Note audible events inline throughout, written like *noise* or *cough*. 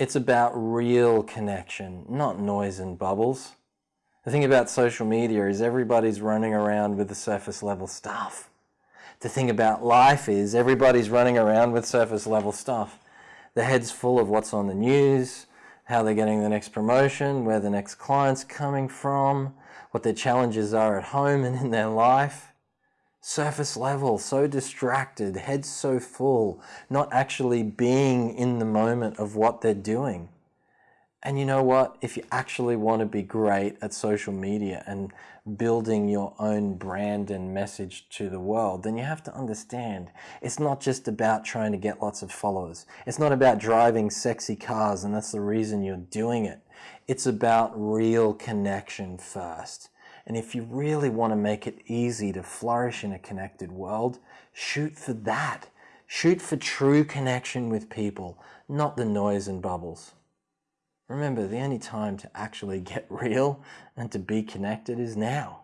It's about real connection, not noise and bubbles. The thing about social media is everybody's running around with the surface level stuff. The thing about life is everybody's running around with surface level stuff. The head's full of what's on the news, how they're getting the next promotion, where the next client's coming from, what their challenges are at home and in their life surface level, so distracted, head so full, not actually being in the moment of what they're doing. And you know what? If you actually want to be great at social media and building your own brand and message to the world, then you have to understand it's not just about trying to get lots of followers. It's not about driving sexy cars and that's the reason you're doing it. It's about real connection first. And if you really want to make it easy to flourish in a connected world, shoot for that. Shoot for true connection with people, not the noise and bubbles. Remember, the only time to actually *laughs* get real and to be connected is now.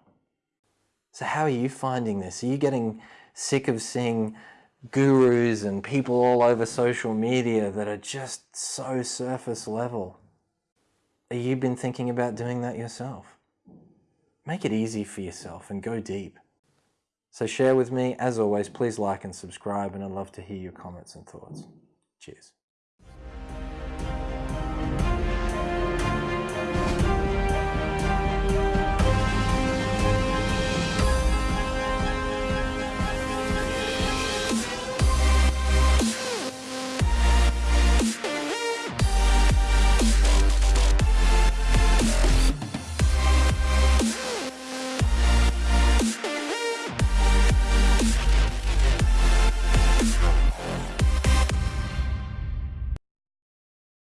So how are you finding this? Are you getting sick of seeing gurus and people all over social media that are just so surface level? Have you been thinking about doing that yourself? Make it easy for yourself and go deep. So share with me. As always, please like and subscribe and I'd love to hear your comments and thoughts. Cheers.